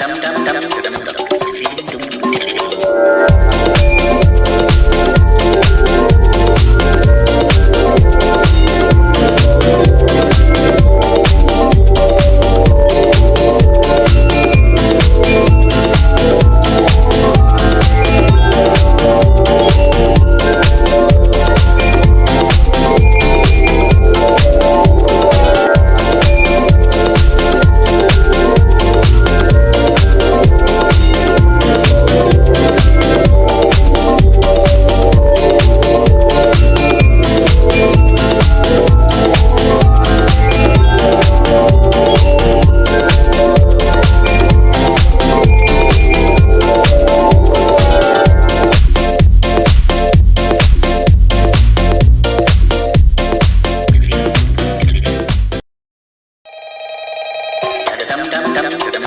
dum dum dum Cam